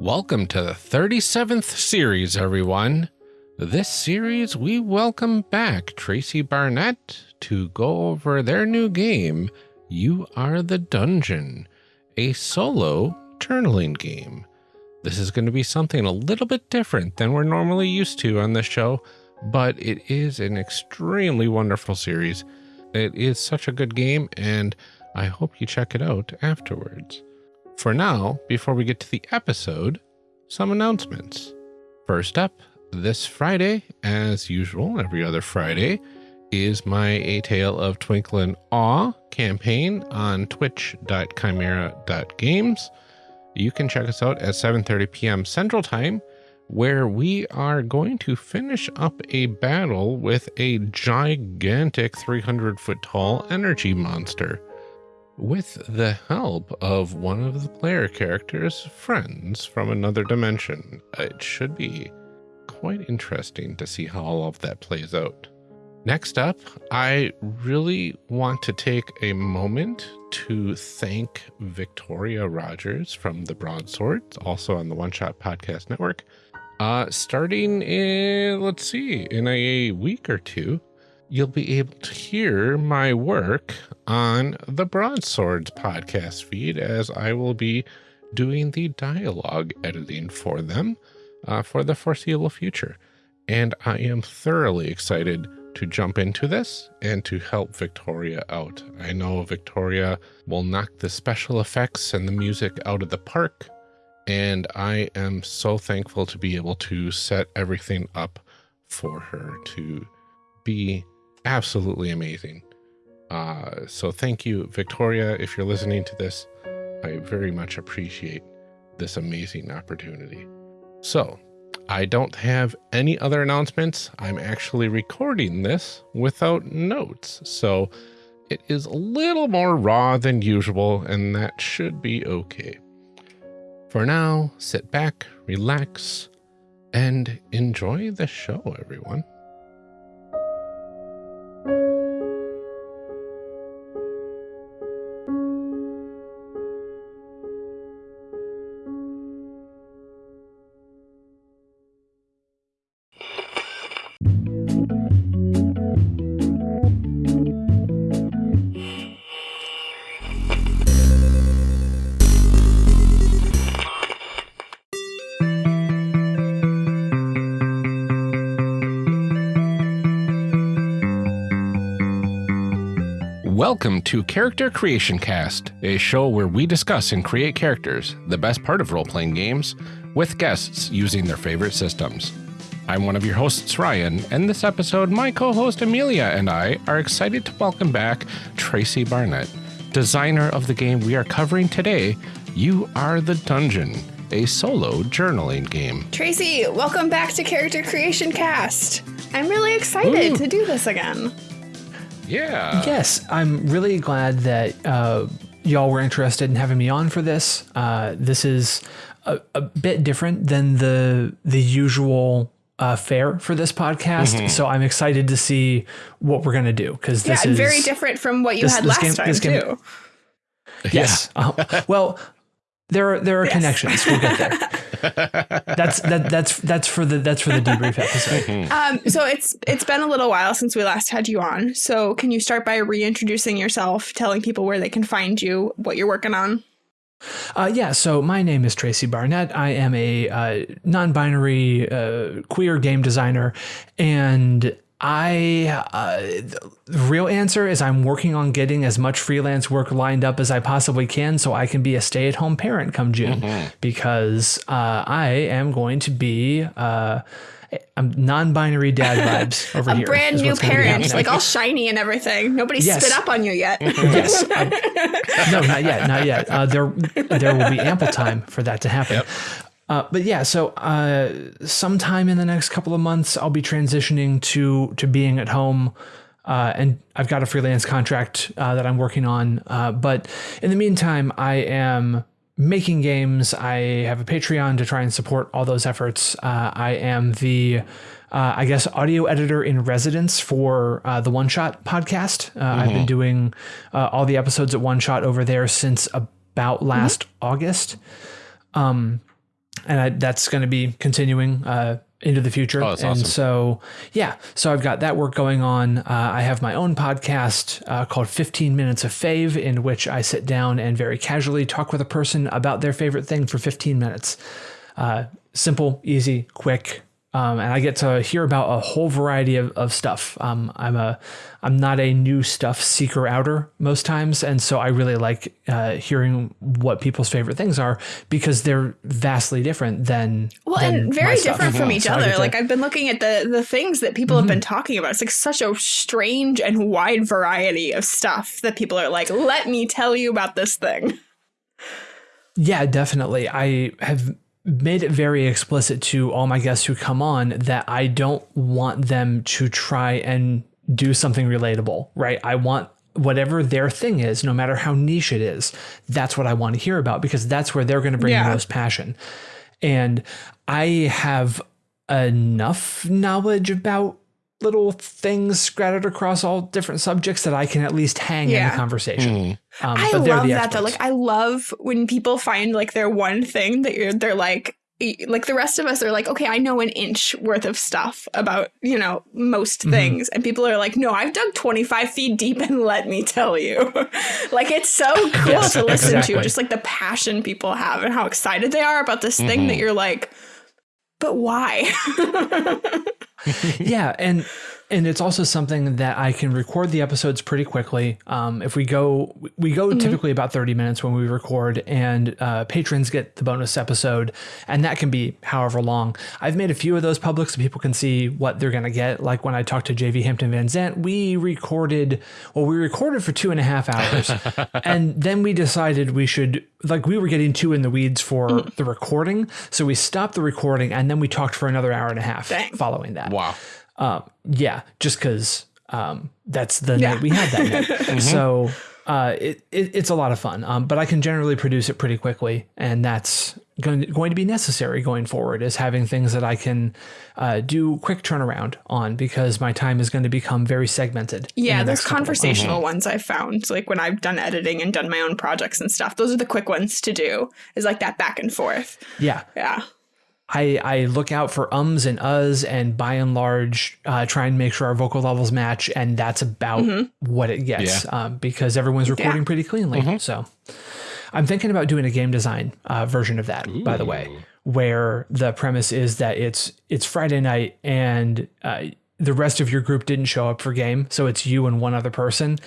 Welcome to the 37th series, everyone. This series, we welcome back Tracy Barnett to go over their new game, You Are the Dungeon, a solo journaling game. This is going to be something a little bit different than we're normally used to on this show, but it is an extremely wonderful series. It is such a good game, and I hope you check it out afterwards. For now, before we get to the episode, some announcements. First up, this Friday, as usual, every other Friday, is my A Tale of Twinkle and Awe campaign on twitch.chimera.games. You can check us out at 7:30 p.m. Central Time, where we are going to finish up a battle with a gigantic 300 foot tall energy monster with the help of one of the player character's friends from another dimension. It should be quite interesting to see how all of that plays out. Next up, I really want to take a moment to thank Victoria Rogers from the Broadswords, also on the One Shot Podcast Network. Uh, starting in, let's see, in a week or two, you'll be able to hear my work on the Broadswords podcast feed as I will be doing the dialogue editing for them uh, for the foreseeable future. And I am thoroughly excited to jump into this and to help Victoria out. I know Victoria will knock the special effects and the music out of the park. And I am so thankful to be able to set everything up for her to be absolutely amazing. Uh, so thank you, Victoria. If you're listening to this, I very much appreciate this amazing opportunity. So I don't have any other announcements. I'm actually recording this without notes. So it is a little more raw than usual, and that should be okay. For now, sit back, relax, and enjoy the show, everyone. To Character Creation Cast, a show where we discuss and create characters, the best part of role playing games, with guests using their favorite systems. I'm one of your hosts, Ryan, and this episode, my co host Amelia and I are excited to welcome back Tracy Barnett, designer of the game we are covering today, You Are the Dungeon, a solo journaling game. Tracy, welcome back to Character Creation Cast. I'm really excited Ooh. to do this again. Yeah. Yes, I'm really glad that uh, y'all were interested in having me on for this. Uh, this is a, a, bit different than the the usual uh, fare for this podcast, mm-hmm. so I'm excited to see what we're gonna do because this yeah, is very different from what you this, had this last game, time game, too. Yes. Yeah. Uh, well, there are there are yes. connections. We'll get there. that's that that's that's for the that's for the debrief episode. Mm-hmm. Um, so it's it's been a little while since we last had you on. So can you start by reintroducing yourself, telling people where they can find you, what you're working on? Uh, yeah, so my name is Tracy Barnett. I am a uh, non binary uh, queer game designer, and I uh, the real answer is I'm working on getting as much freelance work lined up as I possibly can so I can be a stay at home parent come June mm-hmm. because uh, I am going to be uh, non-binary dad vibes over a here. A brand new parent, like all shiny and everything. Nobody yes. spit up on you yet. yes. Um, no, not yet. Not yet. Uh, there, there will be ample time for that to happen. Yep. Uh, but yeah, so uh, sometime in the next couple of months, I'll be transitioning to to being at home, uh, and I've got a freelance contract uh, that I'm working on. Uh, but in the meantime, I am making games. I have a Patreon to try and support all those efforts. Uh, I am the I guess audio editor in residence for the One Shot podcast. Mm-hmm. I've been doing all the episodes at One Shot over there since about last mm-hmm. August. Um, and I, that's going to be continuing uh, into the future. Oh, and awesome. so, yeah, so I've got that work going on. Uh, I have my own podcast uh, called 15 Minutes of Fave, in which I sit down and very casually talk with a person about their favorite thing for 15 minutes. Uh, simple, easy, quick. Um, and I get to hear about a whole variety of, of stuff. Um, I'm a, I'm not a new stuff seeker outer most times, and so I really like uh, hearing what people's favorite things are because they're vastly different than Well, than and very stuff. different from each So other. to- Like I've been looking at the the things that people have Mm-hmm. been talking about. It's like such a strange and wide variety of stuff that people are like, "Let me tell you about this thing." Yeah, definitely. I have made it very explicit to all my guests who come on that I don't want them to try and do something relatable, right? I want whatever their thing is, no matter how niche it is, that's what I want to hear about because that's where they're going to bring Yeah. the most passion. And I have enough knowledge about little things scattered across all different subjects that I can at least hang in the conversation. Mm-hmm. Um, I love that though. Like I love when people find like their one thing that you're they're like like the rest of us are like, okay, I know an inch worth of stuff about, you know, most Mm-hmm. things. And people are like, no, I've dug 25 feet deep and let me tell you. like it's so cool Yes, to listen exactly. to, just like the passion people have and how excited they are about this thing Mm-hmm. that you're like, but why? yeah and and it's also something that I can record the episodes pretty quickly. Um, if we go, we go typically about 30 minutes when we record, and uh, patrons get the bonus episode, and that can be however long. I've made a few of those public so people can see what they're going to get. Like when I talked to JV Hampton Van Zant, we recorded, well, we recorded for two and a half hours, and then we decided we should, like, we were getting too in the weeds for the recording. So we stopped the recording, and then we talked for another hour and a half Dang. following that. Wow. Um, yeah, just because um, that's the Yeah. night we had that night. So uh, it, it, it's a lot of fun. Um, but I can generally produce it pretty quickly, and that's going going to be necessary going forward. Is having things that I can uh, do quick turnaround on because my time is going to become very segmented. Yeah, the those next of conversational ones I've found, like when I've done editing and done my own projects and stuff, those are the quick ones to do, is like that back and forth. Yeah, Yeah. I, I look out for ums and uhs and by and large uh, try and make sure our vocal levels match and that's about what it gets um, because everyone's recording pretty cleanly so. I'm thinking about doing a game design uh, version of that by the way where the premise is that it's it's friday night and uh, the rest of your group didn't show up for game so it's you and one other person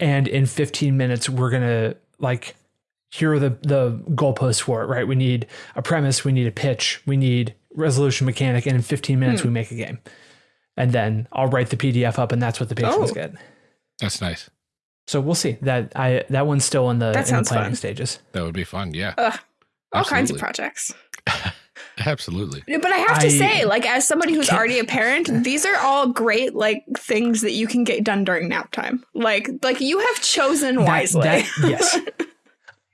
and in 15 minutes we're gonna like here are the the goalposts for it, right? We need a premise, we need a pitch, we need resolution mechanic, and in 15 minutes we hmm. make a game. And then I'll write the PDF up, and that's what the patrons Oh. get. That's nice. So we'll see. That I that one's still in the, That in the sounds planning fun. stages. That would be fun. Yeah. Ugh. All kinds of projects. Absolutely. But I have to I say, like, as somebody who's can't- already a parent, these are all great, like, things that you can get done during nap time. Like, like you have chosen That- wisely. that- yes.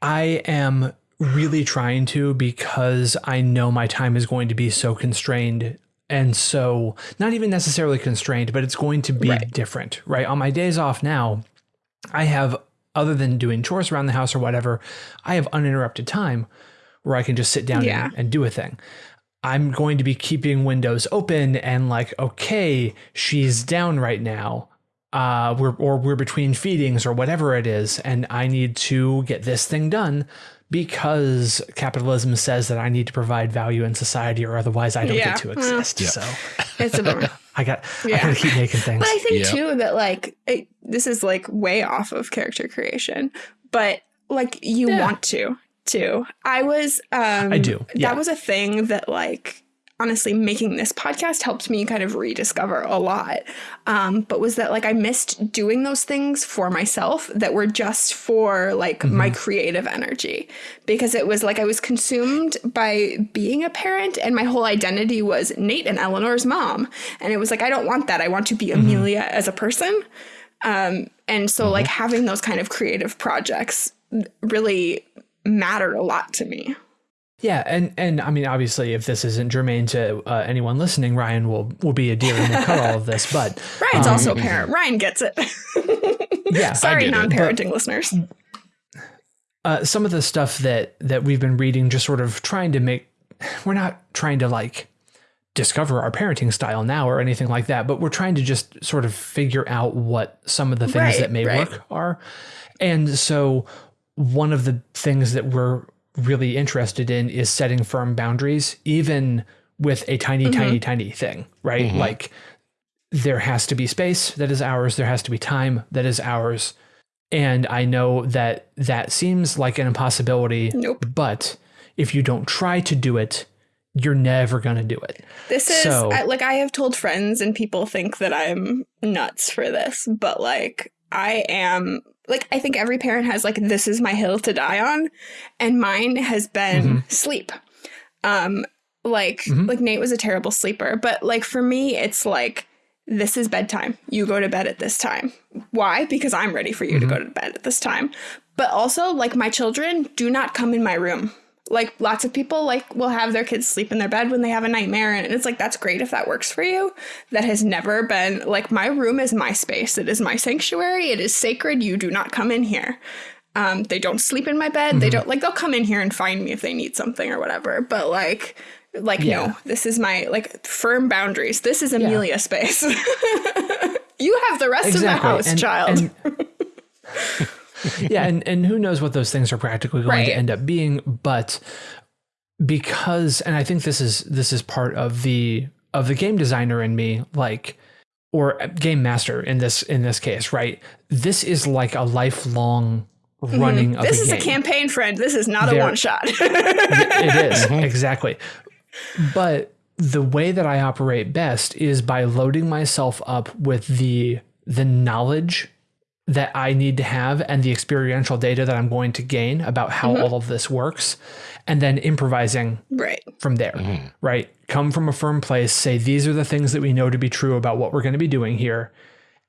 I am really trying to because I know my time is going to be so constrained and so not even necessarily constrained, but it's going to be Right. different, right? On my days off now, I have other than doing chores around the house or whatever, I have uninterrupted time where I can just sit down Yeah. and, and do a thing. I'm going to be keeping windows open and like, okay, she's down right now. Uh, we're or we're between feedings or whatever it is, and I need to get this thing done because capitalism says that I need to provide value in society, or otherwise I don't Yeah. get to exist. Yeah. So it's a bummer. I got I Yeah. gotta keep making things. But I think Yeah. too that like it, this is like way off of character creation, but like you Yeah. want to too. I was um I do, yeah. That was a thing that like honestly making this podcast helped me kind of rediscover a lot. Um but was that like I missed doing those things for myself that were just for like my Mm-hmm. creative energy because it was like I was consumed by being a parent and my whole identity was Nate and Eleanor's mom. And it was like, I don't want that. I want to be Mm-hmm. Amelia as a person. Um, and so, like, having those kind of creative projects really mattered a lot to me. Yeah, and and I mean, obviously, if this isn't germane to uh, anyone listening, Ryan will will be a dear and will cut all of this. But Ryan's um, also a parent. Ryan gets it. yeah, Sorry, non parenting listeners. uh, some of the stuff that that we've been reading, just sort of trying to make we're not trying to like discover our parenting style now or anything like that, but we're trying to just sort of figure out what some of the things Right, that may right. work are. And so one of the things that we're really interested in is setting firm boundaries, even with a tiny, mm-hmm. tiny, tiny thing, right? Mm-hmm. Like there has to be space that is ours, there has to be time that is ours. And I know that that seems like an impossibility, Nope. but if you don't try to do it, you're never going to do it. This is So- I, like I have told friends and people think that I'm nuts for this, but like I am like I think every parent has like this is my hill to die on and mine has been sleep. Um like Mhm. like Nate was a terrible sleeper, but like for me it's like this is bedtime. You go to bed at this time. Why? Because I'm ready for you to go to bed at this time. But also like my children do not come in my room like lots of people like will have their kids sleep in their bed when they have a nightmare and it's like that's great if that works for you. That has never been like my room is my space. It is my sanctuary. It is sacred. You do not come in here. Um they don't sleep in my bed. They don't like they'll come in here and find me if they need something or whatever but like like Yeah. no this is my like firm boundaries. This is amelia space. You have the rest of the house And- child. and- yeah, and, and who knows what those things are practically going to end up being, but because and I think this is this is part of the of the game designer in me, like or game master in this in this case, right? This is like a lifelong running Mm-hmm. this a is game. a campaign friend this is not a one shot it is exactly but the way that i operate best is by loading myself up with the the knowledge that i need to have and the experiential data that i'm going to gain about how mm-hmm. all of this works and then improvising right. from there mm-hmm. right? Come from a firm place say these are the things that we know to be true about what we're going to be doing here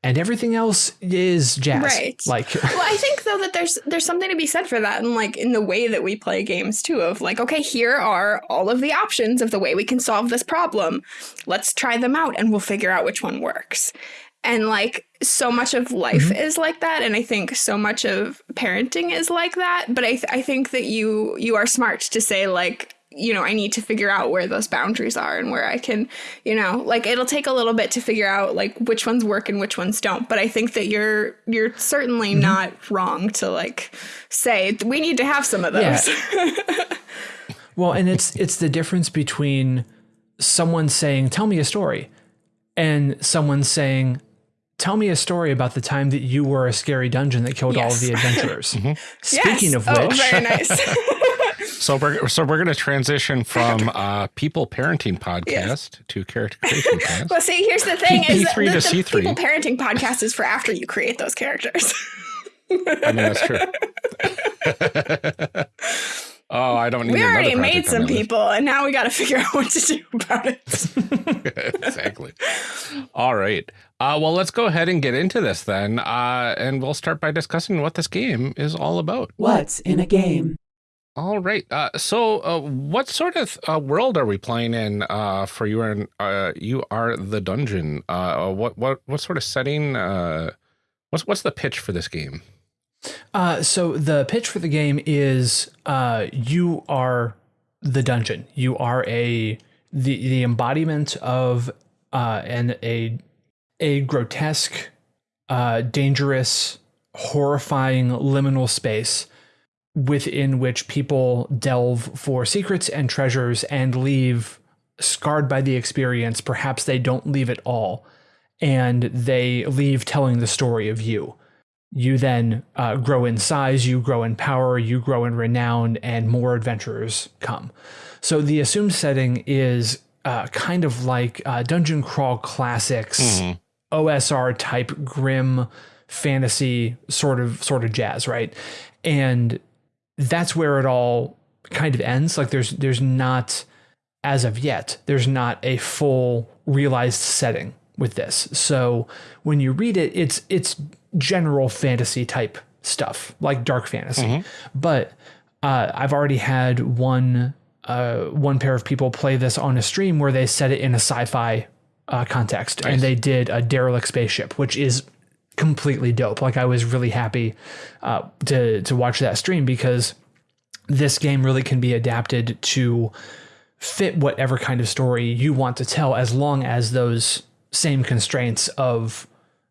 and everything else is jazz Right. like well i think though that there's there's something to be said for that and like in the way that we play games too of like okay here are all of the options of the way we can solve this problem. Let's try them out and we'll figure out which one works and like so much of life mm-hmm. is like that and i think so much of parenting is like that but i th- i think that you you are smart to say like you know i need to figure out where those boundaries are and where i can you know like it'll take a little bit to figure out like which ones work and which ones don't but i think that you're you're certainly mm-hmm. not wrong to like say we need to have some of those. Yeah. Well, and it's it's the difference between someone saying, "Tell me a story," and someone saying, "Tell me a story about the time that you were a scary dungeon that killed all of the adventurers." Yes. Speaking of oh which, very nice So we're so we're going to transition from uh, people parenting podcast to character creation cast. well see here's the thing is that P3 the, to the C3. people parenting podcast is for after you create those characters I mean, that's true. oh, I don't need. we already made some my list. people and now we got to figure out what to do about it exactly. All right. Uh, well, let's go ahead and get into this then, uh, and we'll start by discussing what this game is all about. What's in a game? All right. Uh, so, uh, what sort of uh, world are we playing in? Uh, for you and uh, you are the dungeon. Uh, what what what sort of setting? Uh, what's what's the pitch for this game? Uh, so the pitch for the game is uh, you are the dungeon. You are a the the embodiment of uh, and a a grotesque, uh, dangerous, horrifying liminal space within which people delve for secrets and treasures and leave scarred by the experience. Perhaps they don't leave at all, and they leave telling the story of you you then uh, grow in size, you grow in power, you grow in renown, and more adventurers come. So the assumed setting is uh, kind of like uh, Dungeon Crawl Classics, OSR type grim fantasy sort of sort of jazz, right? And that's where it all kind of ends. Like there's there's not as of yet, there's not a full realized setting with this. So when you read it, it's it's general fantasy type stuff, like dark fantasy. But uh, I've already had one uh, one pair of people play this on a stream where they set it in a sci-fi uh, context, and they did a derelict spaceship, which is completely dope. Like I was really happy uh, to to watch that stream because this game really can be adapted to fit whatever kind of story you want to tell, as long as those same constraints of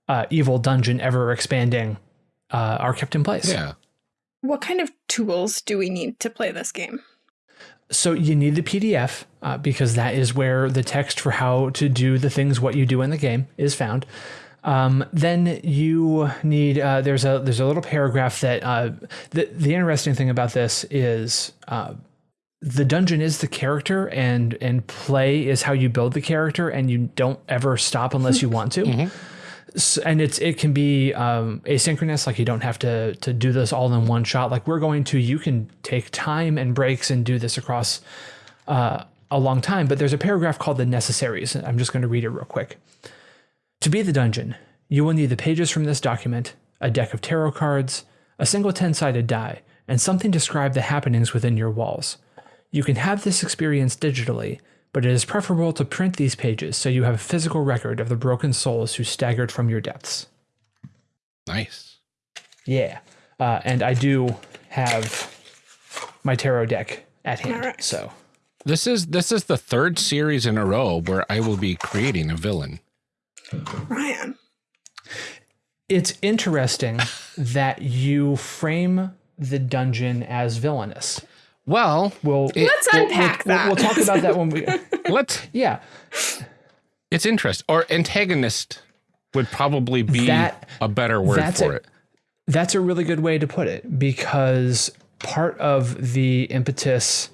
uh, evil dungeon ever expanding uh, are kept in place. Yeah. What kind of tools do we need to play this game? So you need the PDF uh, because that is where the text for how to do the things what you do in the game is found. Um, then you need uh, there's a there's a little paragraph that uh, the the interesting thing about this is uh, the dungeon is the character and and play is how you build the character and you don't ever stop unless you want to. So, and it's it can be um, asynchronous, like you don't have to to do this all in one shot. Like we're going to, you can take time and breaks and do this across uh, a long time. But there's a paragraph called the necessaries. I'm just going to read it real quick. To be the dungeon, you will need the pages from this document, a deck of tarot cards, a single 10 sided die, and something to describe the happenings within your walls. You can have this experience digitally, but it is preferable to print these pages so you have a physical record of the broken souls who staggered from your depths. Nice. Yeah. Uh, and I do have my tarot deck at hand. Alright. So This is this is the third series in a row where I will be creating a villain. Ryan. it's interesting that you frame the dungeon as villainous. Well, We'll, Let's we'll- unpack we'll, that. We'll, talk about that when we. let's Yeah. it's interest or antagonist would probably be That- a better word that's for a- it. That's a really good way to put it because part of the impetus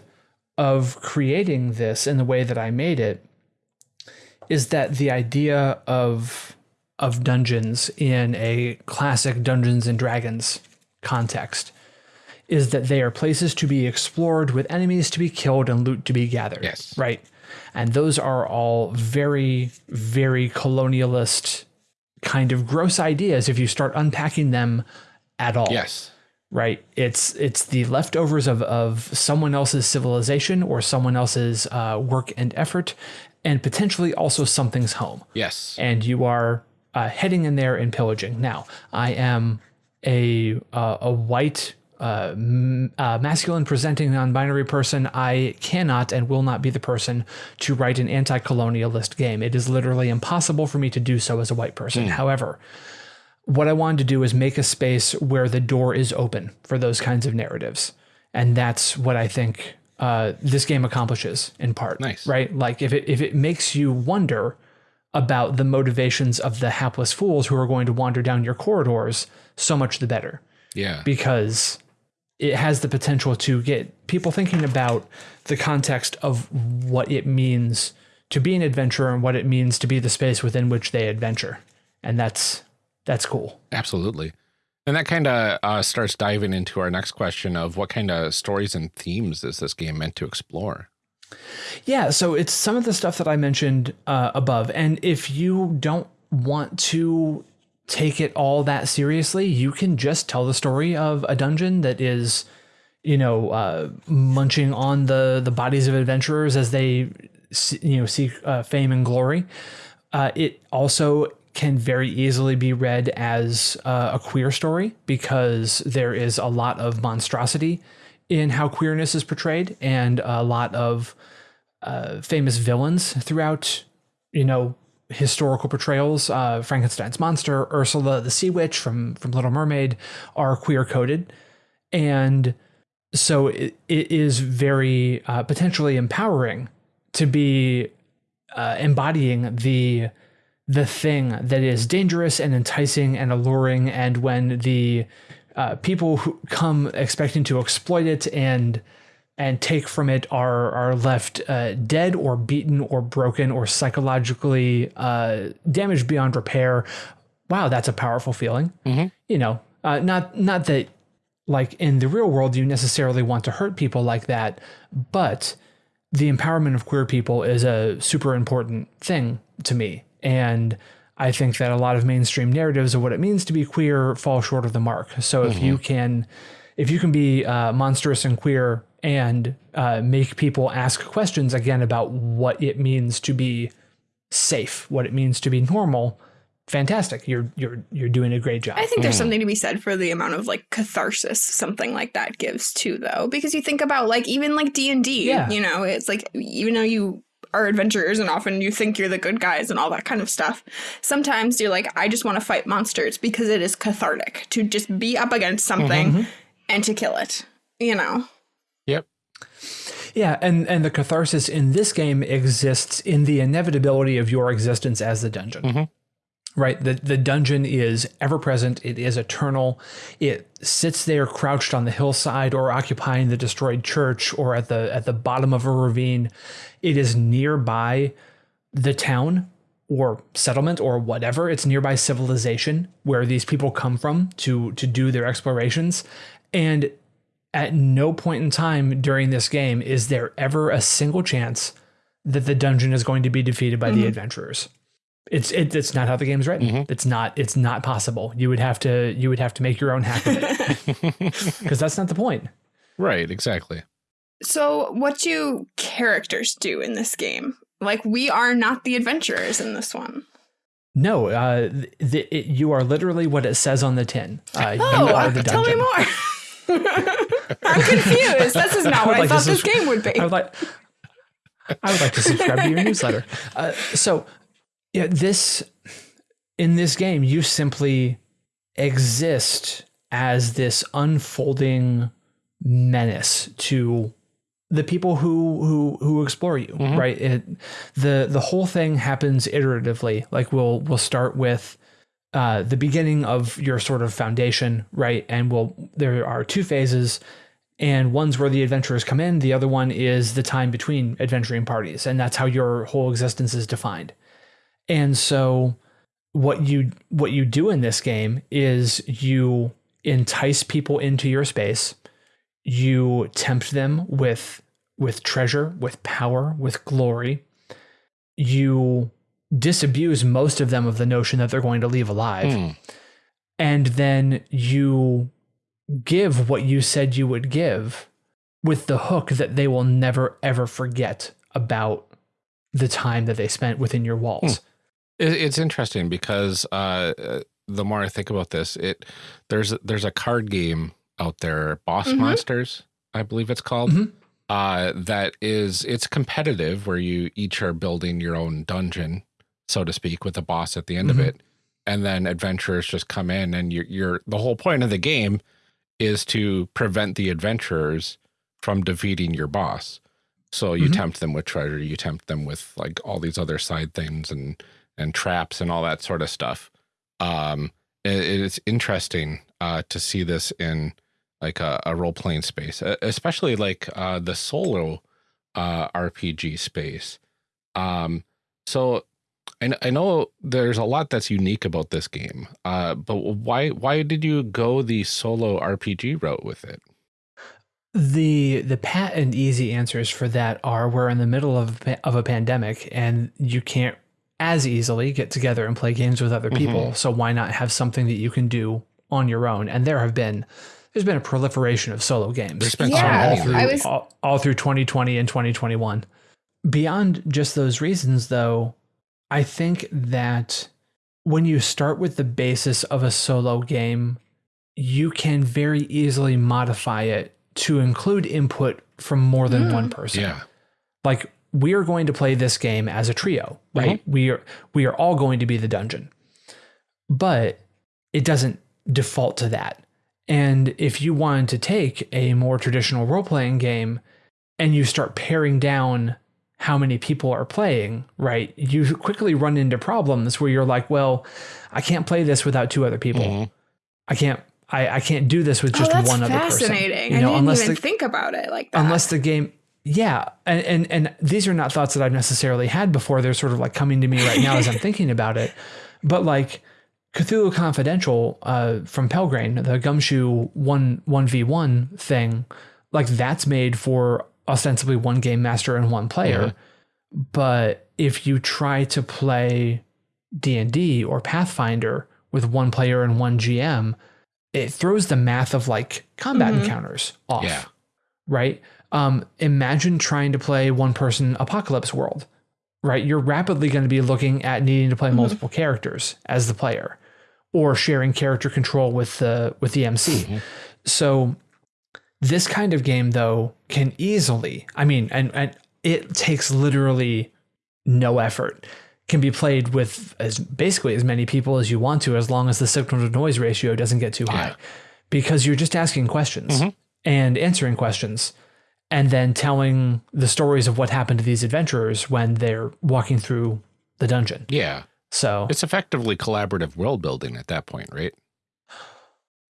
of creating this in the way that I made it is that the idea of of dungeons in a classic Dungeons and Dragons context is that they are places to be explored with enemies to be killed and loot to be gathered. Yes. Right. And those are all very, very colonialist kind of gross ideas if you start unpacking them at all Yes. right it's it's the leftovers of of someone else's civilization or someone else's uh, work and effort and potentially also something's home Yes. and you are uh, heading in there and pillaging now i am a uh, a white uh, m- uh, masculine presenting non-binary person i cannot and will not be the person to write an anti-colonialist game it is literally impossible for me to do so as a white person however what I wanted to do is make a space where the door is open for those kinds of narratives. And that's what I think uh, this game accomplishes in part. Nice. Right? Like if it if it makes you wonder about the motivations of the hapless fools who are going to wander down your corridors, so much the better. Yeah. Because it has the potential to get people thinking about the context of what it means to be an adventurer and what it means to be the space within which they adventure. And that's that's cool. Absolutely. And that kind of uh, starts diving into our next question of what kind of stories and themes is this game meant to explore? Yeah, so it's some of the stuff that I mentioned uh, above. And if you don't want to take it all that seriously, you can just tell the story of a dungeon that is, you know, uh, munching on the the bodies of adventurers as they, you know, seek uh, fame and glory. Uh, it also can very easily be read as uh, a queer story because there is a lot of monstrosity in how queerness is portrayed and a lot of uh, famous villains throughout, you know, historical portrayals. Uh, Frankenstein's monster, Ursula the Sea Witch from from Little Mermaid are queer coded, and so it, it is very uh, potentially empowering to be uh, embodying the the thing that is dangerous and enticing and alluring, and when the uh, people who come expecting to exploit it and and take from it are are left uh, dead or beaten or broken or psychologically uh, damaged beyond repair. Wow, that's a powerful feeling. You know, uh, not not that like in the real world you necessarily want to hurt people like that, but the empowerment of queer people is a super important thing to me, and I think that a lot of mainstream narratives of what it means to be queer fall short of the mark. So if you can, if you can be uh, monstrous and queer and uh, make people ask questions again about what it means to be safe, what it means to be normal, fantastic. You're you're you're doing a great job. I think there's mm. something to be said for the amount of like catharsis something like that gives too though because you think about like even like D&D, yeah. you know, it's like even though you are adventurers and often you think you're the good guys and all that kind of stuff. Sometimes you're like I just want to fight monsters because it is cathartic to just be up against something mm-hmm. and to kill it, you know. Yep. Yeah, and and the catharsis in this game exists in the inevitability of your existence as the dungeon. Mm-hmm right? The, the dungeon is ever present, it is eternal. It sits there crouched on the hillside or occupying the destroyed church or at the at the bottom of a ravine. It is nearby the town or settlement or whatever. It's nearby civilization where these people come from to to do their explorations. And at no point in time during this game is there ever a single chance that the dungeon is going to be defeated by mm-hmm. the adventurers. It's it, it's not how the game's written. Mm-hmm. It's not it's not possible. You would have to you would have to make your own hack of it because that's not the point. Right. Exactly. So, what do characters do in this game? Like, we are not the adventurers in this one. No, uh, the, it, you are literally what it says on the tin. Uh, oh, tell me more. I'm confused. This is not what I, like thought this game would be. I would like. I would like to subscribe to your newsletter. Uh, so yeah, this in this game, you simply exist as this unfolding menace to the people who who who explore you, mm-hmm. right? It, the the whole thing happens iteratively. Like we'll we'll start with uh, the beginning of your sort of foundation, right? And we'll there are two phases, and one's where the adventurers come in. The other one is the time between adventuring parties, and that's how your whole existence is defined. And so what you what you do in this game is you entice people into your space. You tempt them with with treasure, with power, with glory. You disabuse most of them of the notion that they're going to leave alive. Mm. And then you give what you said you would give with the hook that they will never ever forget about the time that they spent within your walls. Mm. It's interesting because uh, uh, the more I think about this, it there's there's a card game out there, Boss mm-hmm. Monsters, I believe it's called. Mm-hmm. Uh, that is it's competitive where you each are building your own dungeon, so to speak, with a boss at the end mm-hmm. of it, and then adventurers just come in, and you're, you're the whole point of the game is to prevent the adventurers from defeating your boss. So you mm-hmm. tempt them with treasure, you tempt them with like all these other side things and and traps and all that sort of stuff. Um, it, it's interesting uh, to see this in like a, a role playing space, especially like uh, the solo uh, RPG space. Um, so I, I know there's a lot that's unique about this game, uh, but why why did you go the solo RPG route with it? The the pat and easy answers for that are we're in the middle of of a pandemic and you can't as easily get together and play games with other people. Mm-hmm. So why not have something that you can do on your own? And there have been there's been a proliferation of solo games. There's been yeah, all through was... all, all through 2020 and 2021. Beyond just those reasons though, I think that when you start with the basis of a solo game, you can very easily modify it to include input from more than mm. one person. Yeah. Like we are going to play this game as a trio, right? Mm-hmm. We are we are all going to be the dungeon. But it doesn't default to that. And if you wanted to take a more traditional role-playing game and you start paring down how many people are playing, right? You quickly run into problems where you're like, well, I can't play this without two other people. Mm-hmm. I can't I, I can't do this with just oh, one other person. Fascinating. You know, I didn't unless even the, think about it like that. Unless the game yeah, and, and and these are not thoughts that I've necessarily had before. They're sort of like coming to me right now as I'm thinking about it. But like Cthulhu Confidential uh, from Pelgrane, the Gumshoe one one v one thing, like that's made for ostensibly one game master and one player. Mm-hmm. But if you try to play D and D or Pathfinder with one player and one GM, it throws the math of like combat mm-hmm. encounters off. Yeah. Right um, imagine trying to play one person apocalypse world right? You're rapidly going to be looking at needing to play multiple characters as the player or sharing character control with the with the MC. So this kind of game though can easily, I mean, and, and it takes literally no effort. Can be played with as basically as many people as you want to, as long as the signal to noise ratio doesn't get too high. Because you're just asking questions mm-hmm. and answering questions and then telling the stories of what happened to these adventurers when they're walking through the dungeon. Yeah. So It's effectively collaborative world building at that point, right?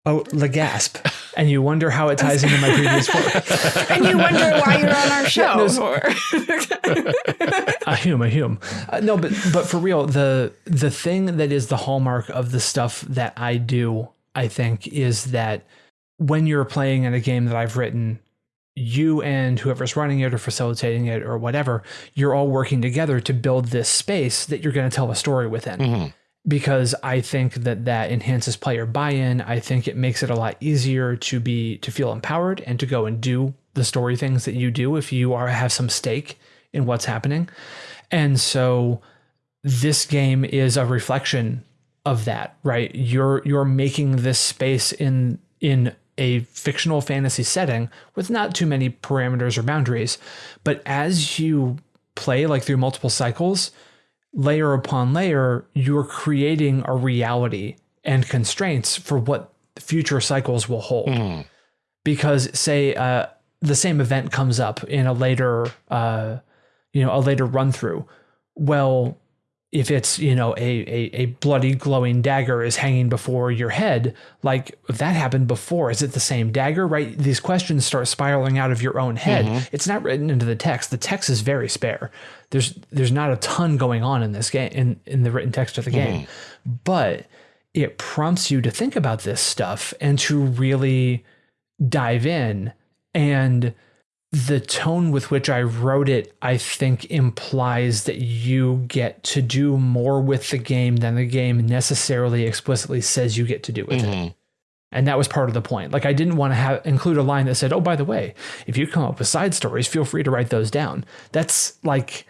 Oh, the gasp. and you wonder how it ties into my previous work. and you wonder why you're on our show. no, or- a hume, a hume. Uh, no, but but for real, the the thing that is the hallmark of the stuff that I do, I think, is that when you're playing in a game that I've written, you and whoever's running it or facilitating it or whatever, you're all working together to build this space that you're going to tell a story within. Because I think that that enhances player buy-in. I think it makes it a lot easier to be to feel empowered and to go and do the story things that you do if you are have some stake in what's happening. And so this game is a reflection of that, right? You're you're making this space in in a fictional fantasy setting with not too many parameters or boundaries, but as you play like through multiple cycles, layer upon layer, you're creating a reality and constraints for what future cycles will hold. Because say uh, the same event comes up in a later, uh, you know, a later run through. Well, if it's you know a, a a bloody glowing dagger is hanging before your head, like that happened before, is it the same dagger? Right? These questions start spiraling out of your own head. Mm-hmm. It's not written into the text. The text is very spare. There's there's not a ton going on in this game in in the written text of the game, mm-hmm. but it prompts you to think about this stuff and to really dive in and the tone with which I wrote it, I think, implies that you get to do more with the game than the game necessarily explicitly says you get to do with it. And that was part of the point. Like I didn't want to have include a line that said, "Oh, by the way, if you come up with side stories, feel free to write those down." That's like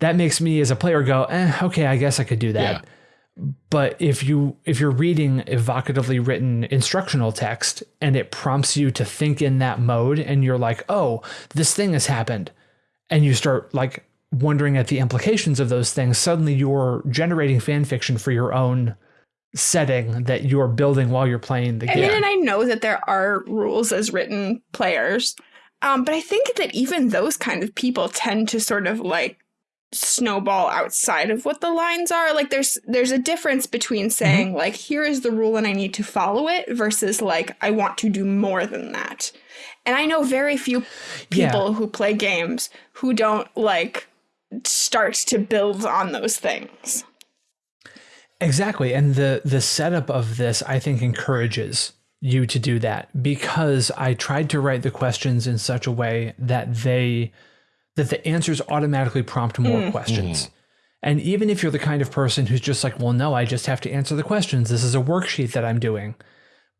that makes me as a player go, eh, "Okay, I guess I could do that." But if you if you're reading evocatively written instructional text and it prompts you to think in that mode and you're like, "Oh, this thing has happened." And you start like wondering at the implications of those things, suddenly you're generating fan fiction for your own setting that you're building while you're playing the I game. mean, and I know that there are rules as written players, um, but I think that even those kind of people tend to sort of like snowball outside of what the lines are. Like there's there's a difference between mm-hmm. saying like here is the rule and I need to follow it versus like I want to do more than that. And I know very few Yeah. people who play games who don't like start to build on those things. Exactly. And the the setup of this I think encourages you to do that because I tried to write the questions in such a way that they that the answers automatically prompt more hmm. questions. Hmm. And even if you're the kind of person who's just like, well, no, I just have to answer the questions. This is a worksheet that I'm doing.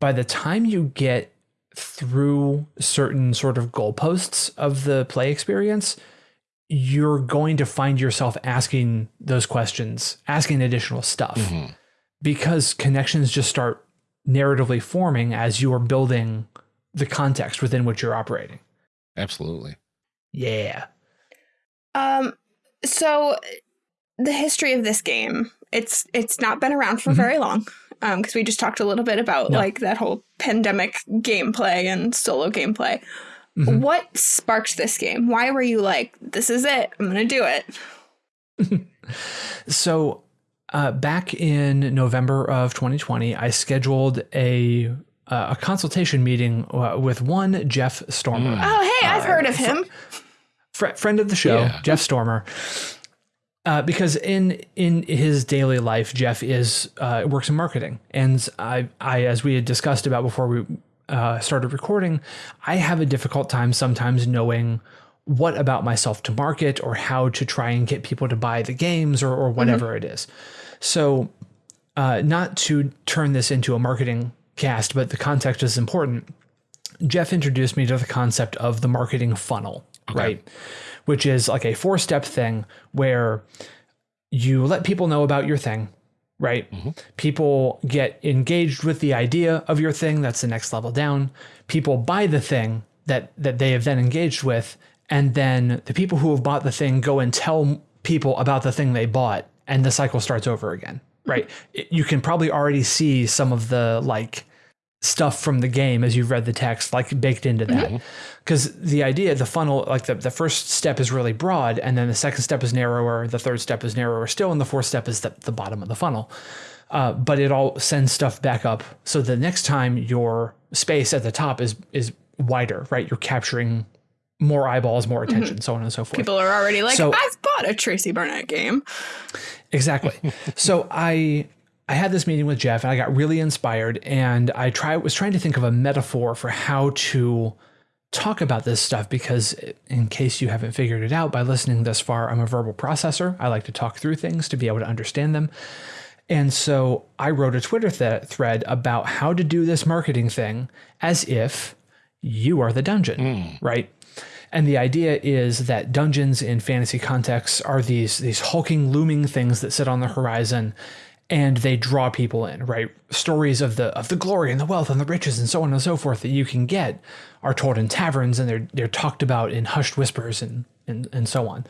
By the time you get through certain sort of goalposts of the play experience, you're going to find yourself asking those questions, asking additional stuff mm-hmm. because connections just start narratively forming as you are building the context within which you're operating. Absolutely. Yeah. Um, so the history of this game, it's it's not been around for very long. Um, because we just talked a little bit about No. like that whole pandemic gameplay and solo gameplay. What sparked this game? Why were you like, this is it, I'm gonna do it? So, uh, back in November of 2020, I scheduled a uh, a consultation meeting uh, with one Jeff Stormer, Oh hey, I've heard of him. Fr- friend of the show, Yeah. Jeff Stormer. Uh, because in in his daily life, Jeff is uh, works in marketing, and I, I as we had discussed about before we uh, started recording, I have a difficult time sometimes knowing what about myself to market or how to try and get people to buy the games or or whatever it is. So, uh, not to turn this into a marketing cast, but the context is important. Jeff introduced me to the concept of the marketing funnel okay. right? Which is like a four step thing where you let people know about your thing, right? Mm-hmm. People get engaged with the idea of your thing. That's the next level down. People buy the thing that that they have then engaged with, and then the people who have bought the thing go and tell people about the thing they bought, and the cycle starts over again, right? You can probably already see some of the like stuff from the game as you've read the text like baked into that. Because mm-hmm. the idea the funnel like the, the first step is really broad and then the second step is narrower the third step is narrower still and the fourth step is the, the bottom of the funnel. Uh, but it all sends stuff back up. So the next time your space at the top is is wider right? You're capturing more eyeballs more attention mm-hmm. so on and so forth. People are already like so, i've bought a tracy barnett game. Exactly. So i I had this meeting with Jeff and I got really inspired and I try was trying to think of a metaphor for how to talk about this stuff because in case you haven't figured it out by listening this far, I'm a verbal processor. I like to talk through things to be able to understand them. And so I wrote a Twitter th- thread about how to do this marketing thing as if you are the dungeon, mm. right? And the idea is that dungeons in fantasy contexts are these these hulking, looming things that sit on the horizon and they draw people in, right? Stories of the of the glory and the wealth and the riches and so on and so forth that you can get are told in taverns and they're they're talked about in hushed whispers and and, and so on.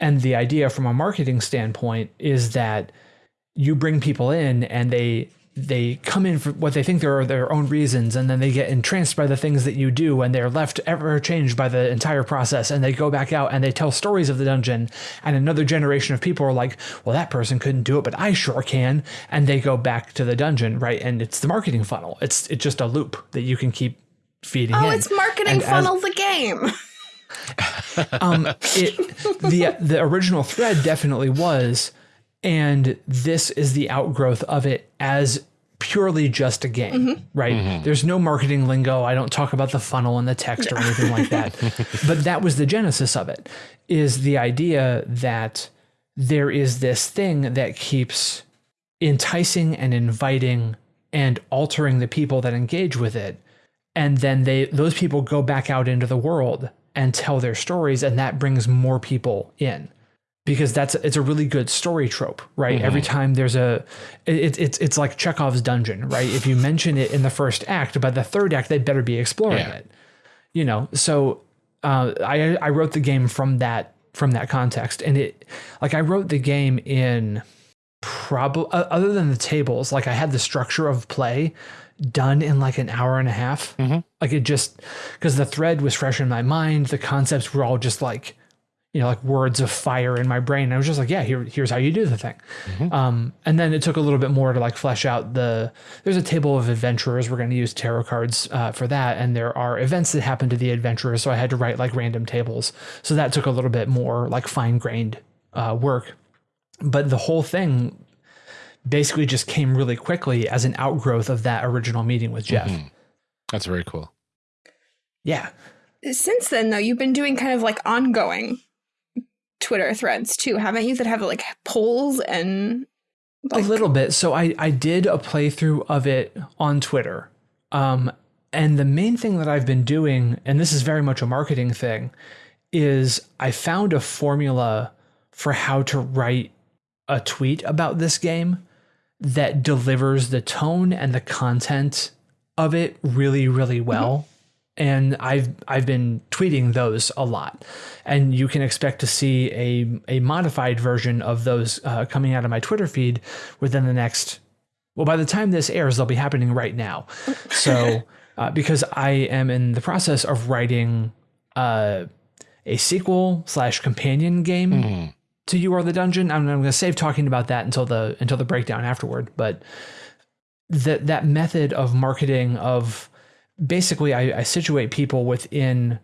And the idea from a marketing standpoint is that you bring people in and they they come in for what they think there are their own reasons and then they get entranced by the things that you do and they're left ever changed by the entire process and they go back out and they tell stories of the dungeon and another generation of people are like well that person couldn't do it but i sure can and they go back to the dungeon right? And it's the marketing funnel. It's it's just a loop that you can keep feeding oh in. it's marketing and funnel as, the game. Um it the the original thread definitely was and this is the outgrowth of it as purely just a game, mm-hmm. right? Mm-hmm. There's no marketing lingo. I don't talk about the funnel and the text or anything like that. But that was the genesis of it is the idea that there is this thing that keeps enticing and inviting and altering the people that engage with it. And then they those people go back out into the world and tell their stories and that brings more people in because that's it's a really good story trope, right? Mm-hmm. Every time there's a, it, it's it's like Chekhov's dungeon, right? If you mention it in the first act, by the third act, they better be exploring yeah. it, you know. So uh, I I wrote the game from that from that context, and it like I wrote the game in probably other than the tables, like I had the structure of play done in like an hour and a half. Mm-hmm. Like it just because the thread was fresh in my mind, the concepts were all just like you know, like words of fire in my brain. And I was just like, yeah, here, here's how you do the thing. Mm-hmm. Um, and then it took a little bit more to like flesh out the, there's a table of adventurers. We're going to use tarot cards uh, for that. And there are events that happen to the adventurers. So I had to write like random tables. So that took a little bit more like fine grained uh, work. But the whole thing basically just came really quickly as an outgrowth of that original meeting with Jeff. Mm-hmm. That's very cool. Yeah. Since then, though, you've been doing kind of like ongoing Twitter threads too, haven't you? That have like polls and like... a little bit. So I I did a playthrough of it on Twitter. Um, and the main thing that I've been doing, and this is very much a marketing thing, is I found a formula for how to write a tweet about this game that delivers the tone and the content of it really, really well and I've I've been tweeting those a lot, and you can expect to see a a modified version of those uh, coming out of my Twitter feed within the next. Well, by the time this airs, they'll be happening right now. So, uh, because I am in the process of writing uh, a sequel slash companion game mm. to You Are the Dungeon, I'm, I'm going to save talking about that until the until the breakdown afterward. But that that method of marketing of basically I, I situate people within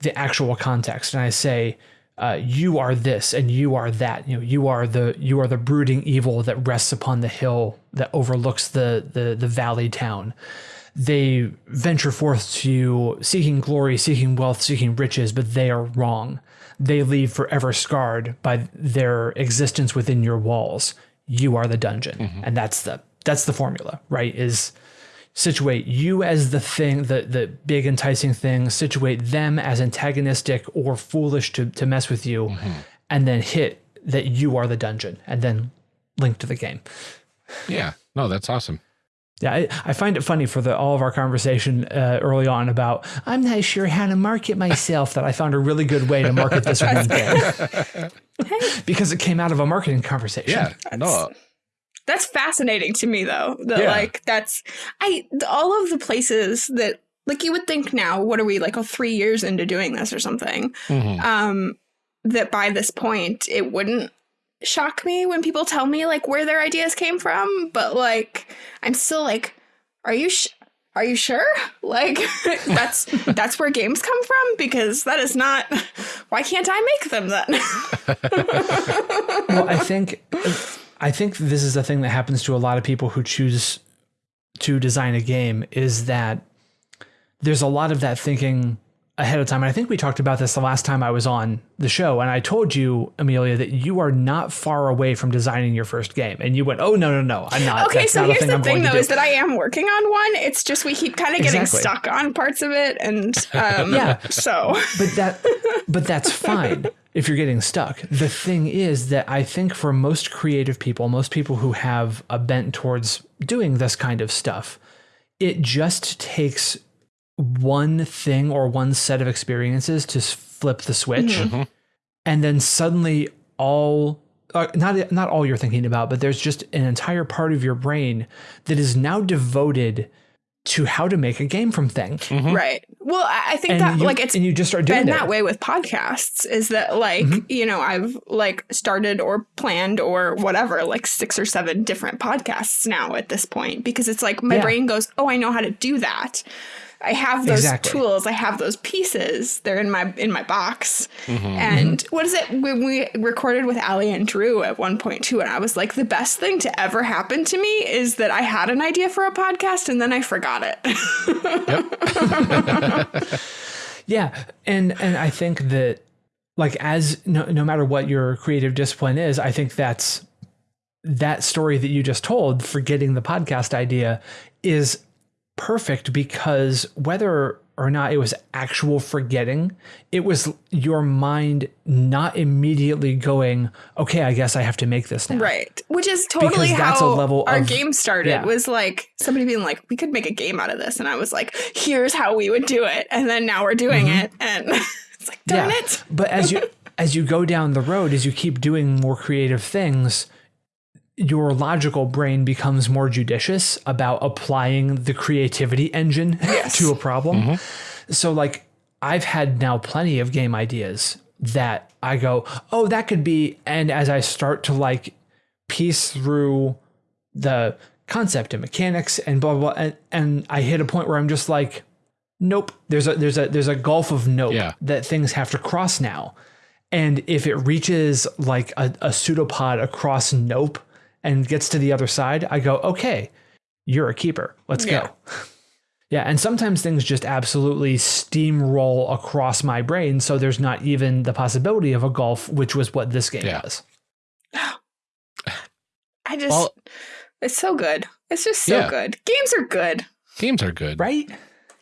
the actual context and I say, uh, you are this and you are that. You know, you are the you are the brooding evil that rests upon the hill that overlooks the the the valley town. They venture forth to you seeking glory, seeking wealth, seeking riches, but they are wrong. They leave forever scarred by their existence within your walls. You are the dungeon, mm-hmm. and that's the that's the formula, right? Is situate you as the thing, the the big enticing thing, situate them as antagonistic or foolish to to mess with you, and then hit that you are the dungeon, and then link to the game. Yeah. No, that's awesome. Yeah, I, I find it funny for the all of our conversation uh, early on about I'm not sure how to market myself that I found a really good way to market this one game because it came out of a marketing conversation. Yeah. No. That's fascinating to me though. That Yeah. like that's I all of the places that like you would think now, what are we like oh, three years into doing this or something? Mhm. Um that by this point it wouldn't shock me when people tell me like where their ideas came from, but like I'm still like, are you sh- are you sure? Like that's that's where games come from because that is not why can't I make them then? well, I think I think this is the thing that happens to a lot of people who choose to design a game is that there's a lot of that thinking ahead of time. And I think we talked about this the last time I was on the show. And I told you, Amelia, that you are not far away from designing your first game. And you went, Oh no, no, no, I'm not. Okay, That's so not here's thing the I'm thing though is that I am working on one. It's just we keep kind of getting Exactly. stuck on parts of it, and um, Yeah. So but that but that's fine if you're getting stuck the thing is that i think for most creative people most people who have a bent towards doing this kind of stuff it just takes one thing or one set of experiences to flip the switch and then suddenly all uh, not not all you're thinking about but there's just an entire part of your brain that is now devoted to how to make a game from things right. Well, I, I think and that you, like it's and you just start doing been it. Mm-hmm. that way with podcasts is that like you know i've like started or planned or whatever like six or seven different podcasts now at this point because it's like my Yeah. brain goes oh i know how to do that i have those Exactly. tools i have those pieces they're in my in my box Mm-hmm. and what is it when we recorded with ali and drew at one point too and i was like the best thing to ever happen to me is that i had an idea for a podcast and then i forgot it Yeah, and and I think that like as no, no matter what your creative discipline is, I think that's that story that you just told for getting the podcast idea is perfect because whether or not it was actual forgetting, it was your mind not immediately going, okay, I guess I have to make this now. Right. Which is totally Because that's a how level our of- game started. yeah. Was like somebody being like, we could make a game out of this. And I was like, here's how we would do it. And then now we're doing mm-hmm. it. And it's like, darn Yeah. it. But as you as you go down the road, as you keep doing more creative things, your logical brain becomes more judicious about applying the creativity engine to a problem. Mm-hmm. So like I've had now plenty of game ideas that I go, "Oh, that could be," and as I start to like piece through the concept and mechanics and blah blah, blah and, and I hit a point where I'm just like, nope. There's a there's a there's a gulf of nope Yeah. that things have to cross now. And if it reaches like a, a pseudopod across nope and gets to the other side, I go, okay, you're a keeper. Let's Yeah. go. Yeah, and sometimes things just absolutely steamroll across my brain, so there's not even the possibility of a golf, which was what this game Yeah. was. I just, Well- it's so good. It's just so Yeah. good. Games are good. Games are good. Right?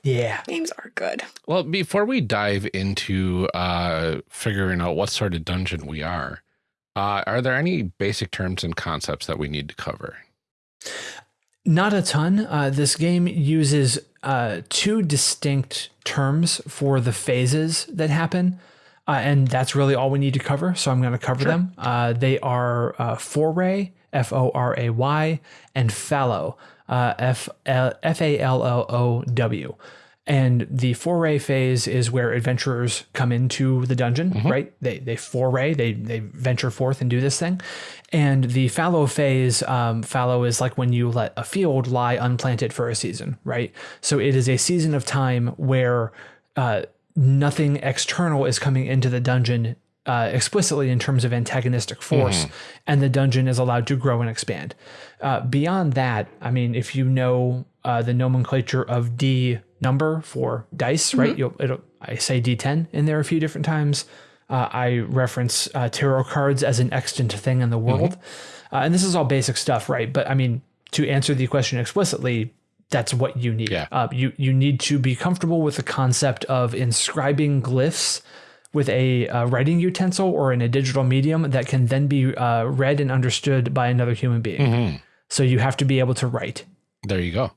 Yeah. Games are good. Well, before we dive into uh, figuring out what sort of dungeon we are, uh, are there any basic terms and concepts that we need to cover? Not a ton. Uh, this game uses uh, two distinct terms for the phases that happen. Uh, and that's really all we need to cover. So I'm going to cover them. Uh, they are uh, foray, F O R A Y, and fallow, uh, F F A L L O W. And the foray phase is where adventurers come into the dungeon, right? They they foray, they they venture forth and do this thing. And the fallow phase, um, fallow is like when you let a field lie unplanted for a season, right? So it is a season of time where uh, nothing external is coming into the dungeon uh, explicitly in terms of antagonistic force, and the dungeon is allowed to grow and expand. Uh, beyond that, I mean, if you know uh, the nomenclature of D number for dice, right? You'll, it'll, I say D10 in there a few different times. Uh, I reference uh, tarot cards as an extant thing in the world. Uh, and this is all basic stuff, right? But I mean, to answer the question explicitly, that's what you need. Yeah. Uh, you you need to be comfortable with the concept of inscribing glyphs with a uh, writing utensil or in a digital medium that can then be uh, read and understood by another human being. Mhm. So you have to be able to write. There you go.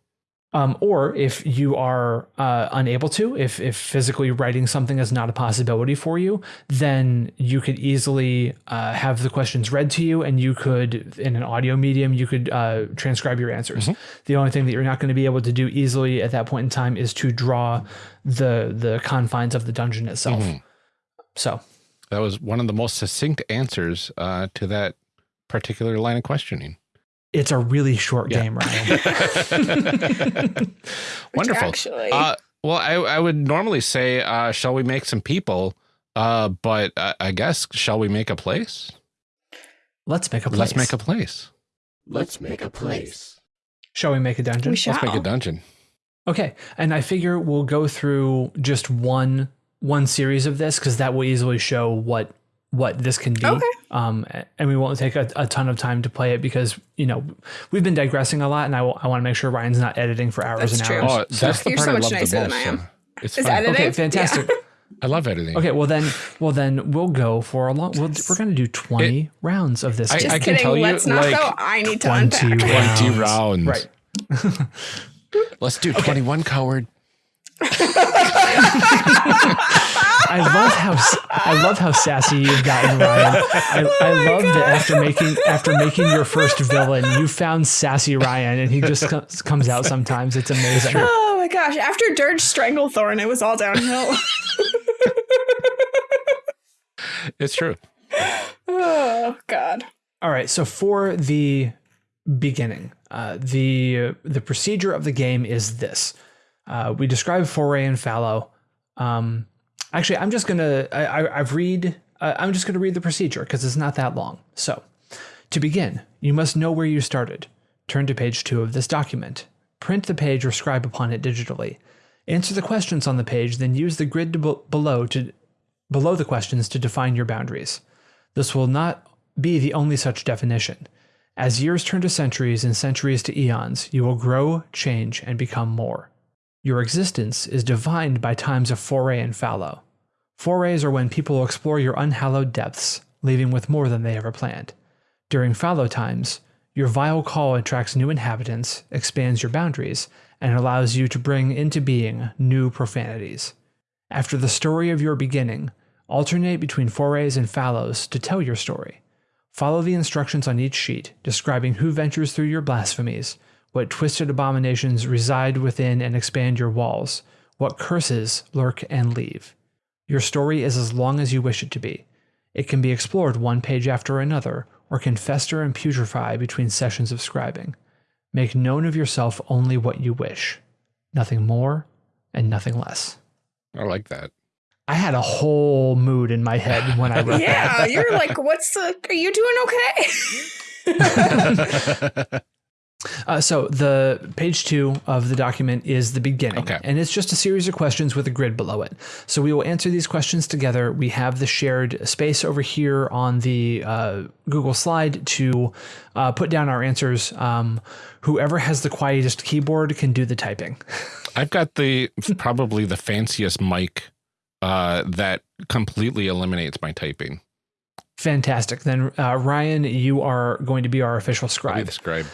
Um, or if you are uh, unable to, if if physically writing something is not a possibility for you, then you could easily uh, have the questions read to you, and you could, in an audio medium, you could uh, transcribe your answers. The only thing that you're not going to be able to do easily at that point in time is to draw the the confines of the dungeon itself. So That was one of the most succinct answers uh, to that particular line of questioning. It's a really short Yeah. game, Ryan. Wonderful. Actually, Uh, well, I, I would normally say, uh, shall we make some people? Uh, but I, I guess, shall we make a place? Let's make a place. Let's make a place. Let's make a place. Shall we make a dungeon? we shall. Let's make a dungeon. Okay, and I figure we'll go through just one one series of this because that will easily show what what this can be. Okay. Um, and we won't take a, a ton of time to play it because you know we've been digressing a lot, and I, want to make sure Ryan's not editing for hours That's and true. hours. Oh, that's the You're part so I much love nicer the than most. I am. so It's Is editing? Okay, fantastic. I love editing. Okay, well then, well then we'll go for a long. We'll, we're going to do twenty rounds of this. I- Just I can kidding. tell you, Let's not like, though. I need to 20 unpack. 20 rounds. right. Let's do 21, coward. I love how s- I love how sassy you've gotten, Ryan. I, I love that after making after making your first villain, you found sassy Ryan, and he just co- comes out sometimes. It's amazing. Oh my gosh! After Dirge Stranglethorn, it was all downhill. It's true. oh God. All right, so for the beginning, uh, the the procedure of the game is this: uh, we describe foray and fallow. Um, actually, I'm just gonna I've read uh, I'm just gonna read the procedure because it's not that long. So, to begin, you must know where you started. Turn to page two of this document. Print the page or scribe upon it digitally. Answer the questions on the page, then use the grid below to below the questions to define your boundaries. This will not be the only such definition. As years turn to centuries and centuries to eons, you will grow, change, and become more. Your existence is defined by times of foray and fallow. Forays are when people explore your unhallowed depths, leaving with more than they ever planned. During fallow times, your vile call attracts new inhabitants, expands your boundaries, and allows you to bring into being new profanities. After the story of your beginning, alternate between forays and fallows to tell your story. Follow the instructions on each sheet, describing who ventures through your blasphemies, what twisted abominations reside within and expand your walls, what curses lurk and leave. Your story is as long as you wish it to be. It can be explored one page after another, or can fester and putrefy between sessions of scribing. Make known of yourself only what you wish, nothing more and nothing less. I like that. I had a whole mood in my head when I read that. Yeah, you're like, what's the? Are you doing okay? Uh, so the page two of the document is the beginning, Okay. and it's just a series of questions with a grid below it. So we will answer these questions together. We have the shared space over here on the uh, Google slide to uh, put down our answers. Um, whoever has the quietest keyboard can do the typing. I've got the probably the fanciest mic uh, that completely eliminates my typing. Fantastic. Then uh, Ryan, you are going to be our official scribe. the scribe.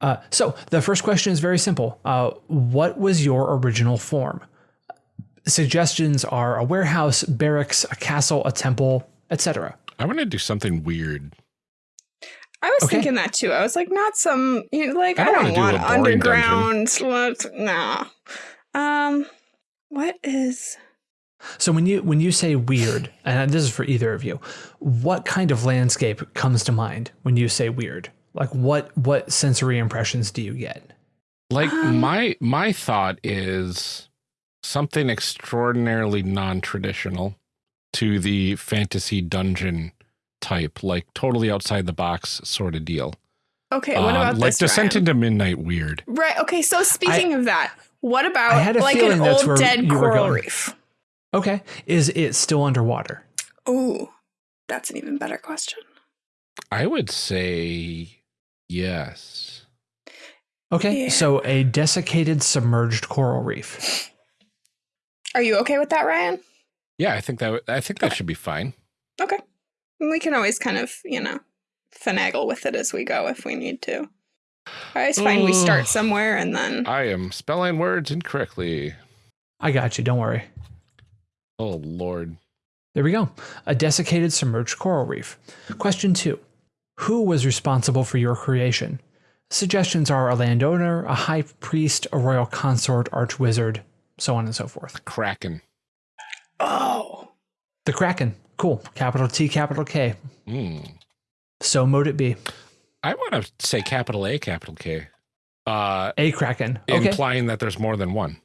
Uh, so the first question is very simple. Uh, what was your original form? Suggestions are a warehouse, barracks, a castle, a temple, etc. I want to do something weird. I was Okay. thinking that too. I was like, not some, you know, like I I don't don't, wanna do want a boring underground. Let's, nah. Um, what is? So when you when you say weird, and this is for either of you, what kind of landscape comes to mind when you say weird? Like what what sensory impressions do you get? Like Um, my my thought is something extraordinarily non-traditional to the fantasy dungeon type, like totally outside the box sort of deal. Okay, what Um, about like this? Descent Ryan? into Midnight weird. Right. Okay. So speaking of that, what about I had a like feeling an that's old where dead coral going. reef? Okay, is it still underwater? Ooh, that's an even better question. I would say yes. Okay, Yeah. so a desiccated submerged coral reef. Are you okay with that, Ryan? Yeah, I think that w- I think that should be fine. Okay. We can always kind of, you know, finagle with it as we go if we need to. I always find we start somewhere and then. I am spelling words incorrectly. I got you, don't worry. Oh lord. There we go. A desiccated submerged coral reef. Question two Who was responsible for your creation? Suggestions are a landowner, a high priest, a royal consort, archwizard, so on and so forth. Kraken. Oh. The Kraken. Cool. Capital T, capital K. Mm. So mote it be. I want to say capital A, capital K. Uh, A Kraken. Okay. implying that there's more than one.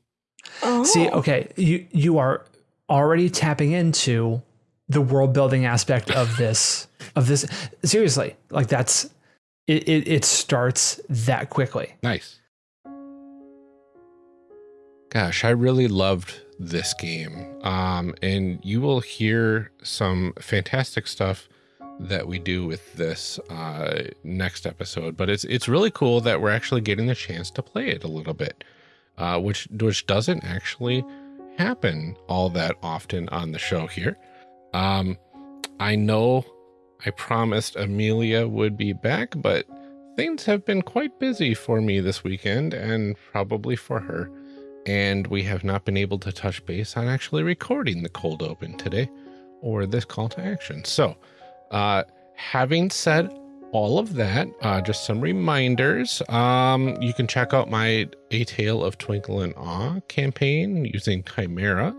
oh. See, okay, you you are already tapping into the world building aspect of this of this. Seriously, like that's it. It, it starts that quickly. Nice. Gosh, I really loved this game. Um, and you will hear some fantastic stuff that we do with this uh, next episode. But it's it's really cool that we're actually getting the chance to play it a little bit, uh, which which doesn't actually happen all that often on the show here. Um, I know I promised Amelia would be back, but things have been quite busy for me this weekend and probably for her. And we have not been able to touch base on actually recording the cold open today or this call to action. So, uh, having said all of that, uh, just some reminders. Um, you can check out my A Tale of Twinkle and Awe campaign using Chimera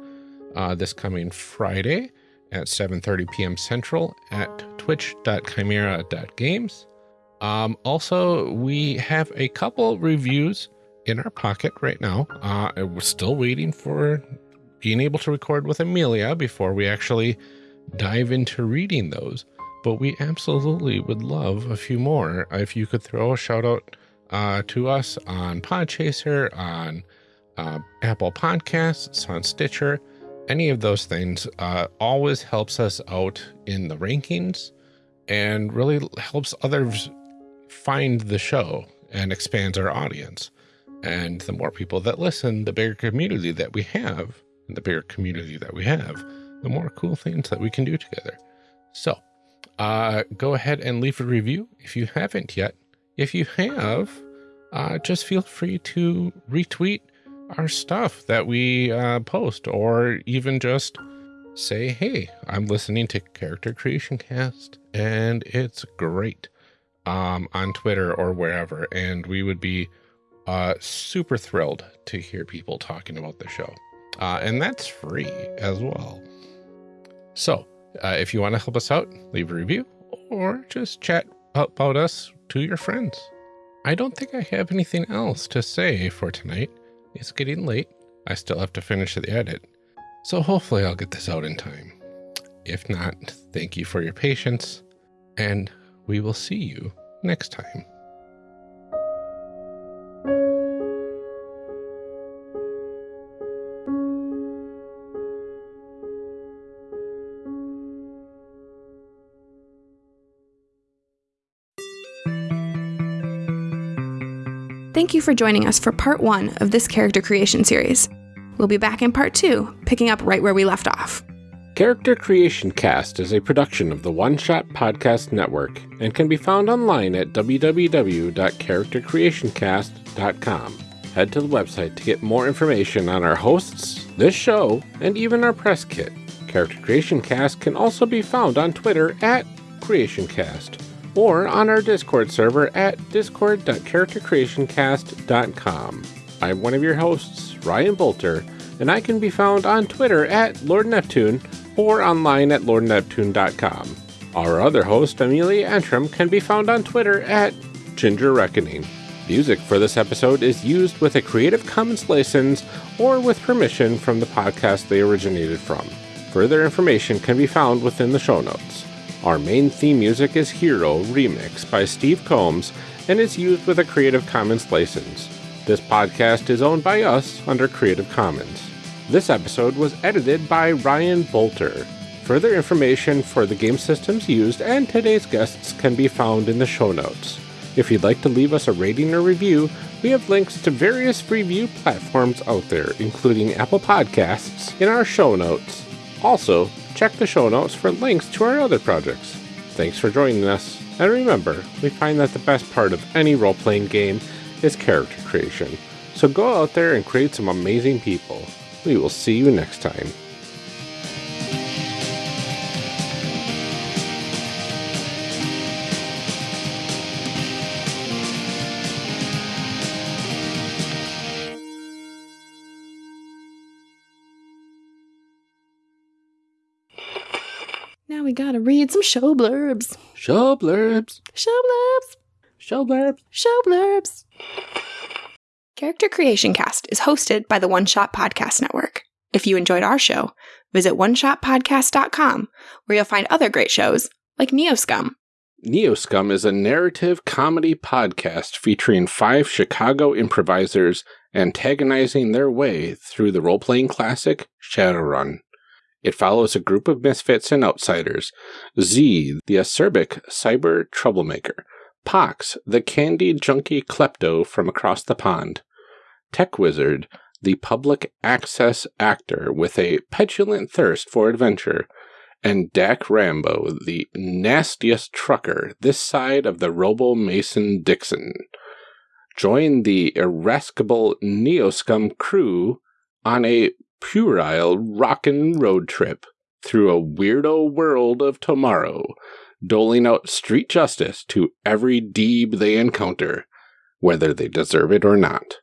uh, this coming Friday at 7:30 p.m. Central at twitch.chimera.games. Um, also, we have a couple reviews in our pocket right now. Uh, we're still waiting for being able to record with Amelia before we actually dive into reading those. But we absolutely would love a few more. If you could throw a shout out uh, to us on Podchaser, on uh, Apple Podcasts, on Stitcher, any of those things uh, always helps us out in the rankings and really helps others find the show and expands our audience. And the more people that listen, the bigger community that we have, and the bigger community that we have, the more cool things that we can do together. So, uh, go ahead and leave a review if you haven't yet. If you have, uh, just feel free to retweet our stuff that we uh, post, or even just say, "Hey, I'm listening to Character Creation Cast, and it's great." Um, on Twitter or wherever, and we would be uh, super thrilled to hear people talking about the show. Uh, and that's free as well. So, uh, if you want to help us out, leave a review or just chat about us to your friends. I don't think I have anything else to say for tonight. It's getting late. I still have to finish the edit. So, hopefully, I'll get this out in time. If not, thank you for your patience, and we will see you next time. Thank you for joining us for part one of this character creation series. We'll be back in part two, picking up right where we left off. Character Creation Cast is a production of the One Shot Podcast Network and can be found online at www.charactercreationcast.com. Head to the website to get more information on our hosts, this show, and even our press kit. Character Creation Cast can also be found on Twitter at CreationCast or on our Discord server at discord.charactercreationcast.com. I'm one of your hosts, Ryan Boelter, and I can be found on Twitter at Lord Neptune or online at lordneptune.com. Our other host, Amelia Antrim, can be found on Twitter at Ginger Reckoning. Music for this episode is used with a Creative Commons license or with permission from the podcast they originated from. Further information can be found within the show notes. Our main theme music is Hero Remix by Steve Combs and is used with a Creative Commons license. This podcast is owned by us under Creative Commons. This episode was edited by Ryan Boelter. Further information for the game systems used and today's guests can be found in the show notes. If you'd like to leave us a rating or review, we have links to various review platforms out there, including Apple Podcasts, in our show notes. Also, check the show notes for links to our other projects. Thanks for joining us, and remember, we find that the best part of any role playing game is character creation. So go out there and create some amazing people. We will see you next time. Gotta read some show blurbs. Show blurbs. Show blurbs. Show blurbs. Show blurbs. Character Creation Cast is hosted by the One Shot Podcast Network. If you enjoyed our show, visit oneshotpodcast.com where you'll find other great shows like Neoscum. Neoscum is a narrative comedy podcast featuring five Chicago improvisers antagonizing their way through the role playing classic Shadowrun. It follows a group of misfits and outsiders. Z, the acerbic cyber troublemaker, Pox, the candy junkie klepto from across the pond, Tech Wizard, the public access actor with a petulant thirst for adventure, and Dak Rambo, the nastiest trucker this side of the Robo Mason Dixon. Join the irascible Neoscum crew on a puerile rockin' road trip through a weirdo world of tomorrow, doling out street justice to every deeb they encounter, whether they deserve it or not.